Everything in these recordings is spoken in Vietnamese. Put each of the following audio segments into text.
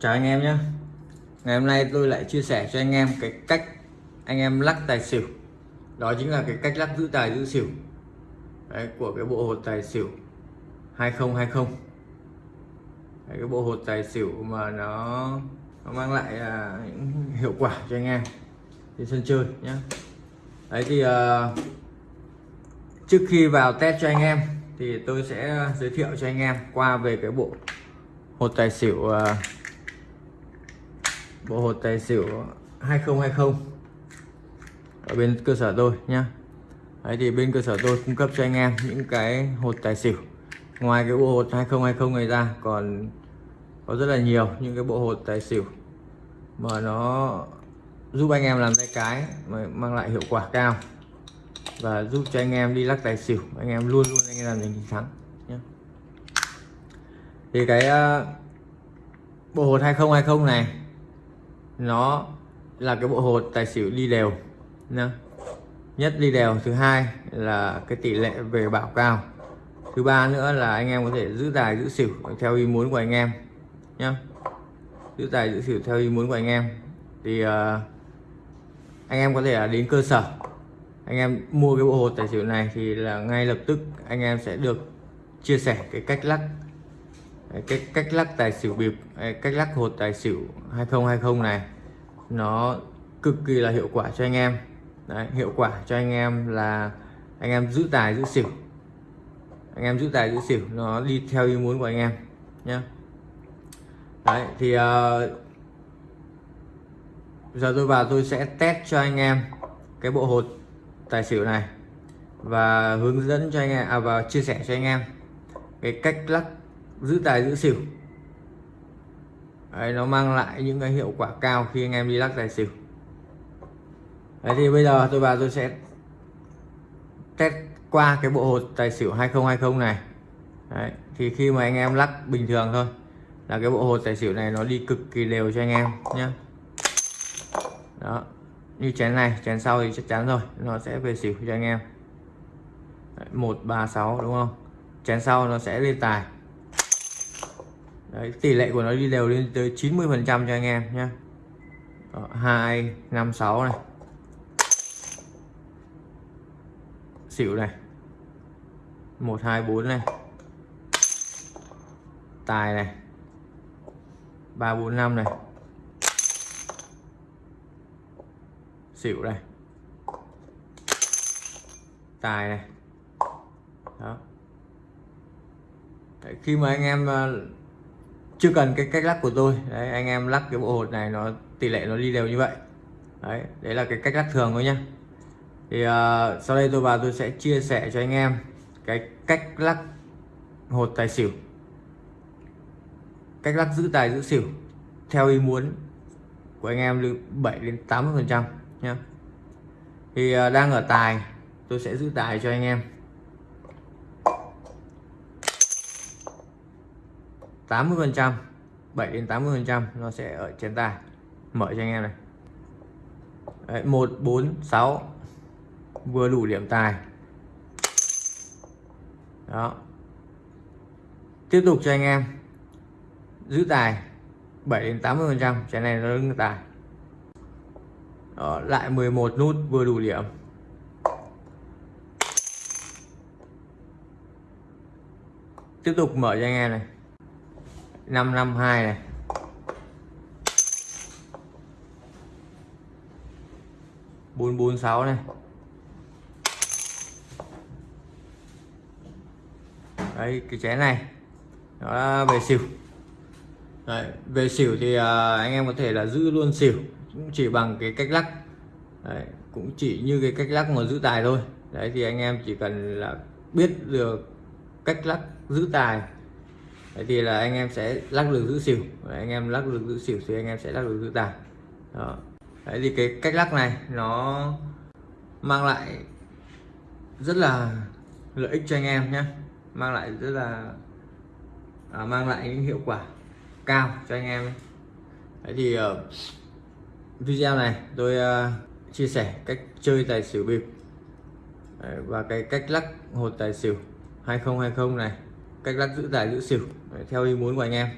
Chào anh em nhé. Ngày hôm nay tôi lại chia sẻ cho anh em cái cách anh em lắc tài xỉu. Đó chính là cái cách lắc giữ tài giữ xỉu. Đấy, của cái bộ hột tài xỉu 2020 Đấy, cái bộ hột tài xỉu mà nó, nó mang lại à, những hiệu quả cho anh em trên sân chơi nhé. Đấy thì à, trước khi vào test cho anh em thì tôi sẽ à, giới thiệu cho anh em qua về cái bộ hột tài xỉu à, bộ hột tài xỉu 2020 ở bên cơ sở tôi nhá. Đấy thì bên cơ sở tôi cung cấp cho anh em những cái hột tài xỉu. Ngoài cái bộ hột 2020 này ra còn có rất là nhiều những cái bộ hột tài xỉu mà nó giúp anh em làm tay cái mà mang lại hiệu quả cao và giúp cho anh em đi lắc tài xỉu. Anh em luôn luôn anh em làm giành thắng nhé thì cái uh, bộ hột 2020 này nó là cái bộ hột tài xỉu đi đều nha nhất đi đều thứ hai là cái tỷ lệ về bảo cao. Thứ ba nữa là anh em có thể giữ tài giữ xỉu theo ý muốn của anh em nhé giữ tài giữ xỉu theo ý muốn của anh em. Thì uh, anh em có thể đến cơ sở. Anh em mua cái bộ hột tài xỉu này thì là ngay lập tức anh em sẽ được chia sẻ cái cách lắc cái cách lắc tài xỉu bịp cách lắc hột tài xỉu 2020 này nó cực kỳ là hiệu quả cho anh em. Đấy, hiệu quả cho anh em là anh em giữ tài giữ xỉu. Anh em giữ tài giữ xỉu nó đi theo ý muốn của anh em nhé Đấy thì uh, giờ tôi vào tôi sẽ test cho anh em cái bộ hột tài xỉu này và hướng dẫn cho anh em à, và chia sẻ cho anh em cái cách lắc giữ tài giữ xỉu. Đấy, nó mang lại những cái hiệu quả cao khi anh em đi lắc tài xỉu. Đấy thì bây giờ tôi vào tôi sẽ test qua cái bộ hột tài xỉu 2020 này. Đấy, thì khi mà anh em lắc bình thường thôi là cái bộ hột tài xỉu này nó đi cực kỳ đều cho anh em nhé đó như chén này chén sau thì chắc chắn rồi nó sẽ về xỉu cho anh em. Một ba sáu đúng không? Chén sau nó sẽ lên tài. Đấy, tỷ lệ của nó đi đều lên tới 90 phần trăm cho anh em nhé hai năm sáu này. Xỉu này. Một hai bốn này. Tài này. Ba bốn năm này. Xỉu này. Tài này. Đó. Đấy, khi mà anh em ờ, chưa cần cái cách lắc của tôi. Đấy anh em lắc cái bộ hột này nó tỷ lệ nó đi đều như vậy. Đấy đấy là cái cách lắc thường thôi nhá. Thì uh, sau đây tôi vào tôi sẽ chia sẻ cho anh em cái cách lắc hột tài xỉu. Cách lắc giữ tài giữ xỉu theo ý muốn của anh em từ 7 đến 80 phần trăm nhé thì uh, đang ở tài tôi sẽ giữ tài cho anh em. 80 phần trăm 7 đến 80 phần trăm nó sẽ ở trên tài mở cho anh em này. Đấy, 1 4 6 vừa đủ điểm tài. Đó. Tiếp tục cho anh em. Giữ tài 7 đến 80 phần trăm trái này nó đứng tài. Đó, lại 11 nút vừa đủ điểm. Tiếp tục mở cho anh em này. 552 này. bốn bốn sáu này. Đấy cái chén này nó về xỉu. Đấy, về xỉu thì uh, anh em có thể là giữ luôn xỉu cũng chỉ bằng cái cách lắc. Đấy, cũng chỉ như cái cách lắc mà giữ tài thôi. Đấy thì anh em chỉ cần là biết được cách lắc giữ tài đấy thì là anh em sẽ lắc lư giữ xỉu. Đấy, anh em lắc lư giữ xỉu thì anh em sẽ lắc lư giữ tài đó. đấy thì cái cách lắc này nó mang lại rất là lợi ích cho anh em nhé mang lại rất là à, mang lại những hiệu quả cao cho anh em. Đấy thì uh, video này tôi uh, chia sẻ cách chơi tài xỉu bịp. Đấy, và cái cách lắc hột tài xỉu 2020 này cách lắc giữ tài giữ xỉu đấy, theo ý muốn của anh em.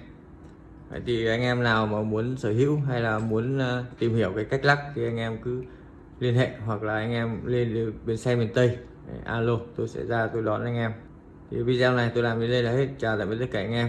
Thì anh em nào mà muốn sở hữu hay là muốn ờ, tìm hiểu cái cách lắc thì anh em cứ liên hệ hoặc là anh em lên bên xe miền Tây. Đấy, alo tôi sẽ ra tôi đón anh em. Thì video này tôi làm đến đây là hết. Chào tạm biệt tất cả anh em.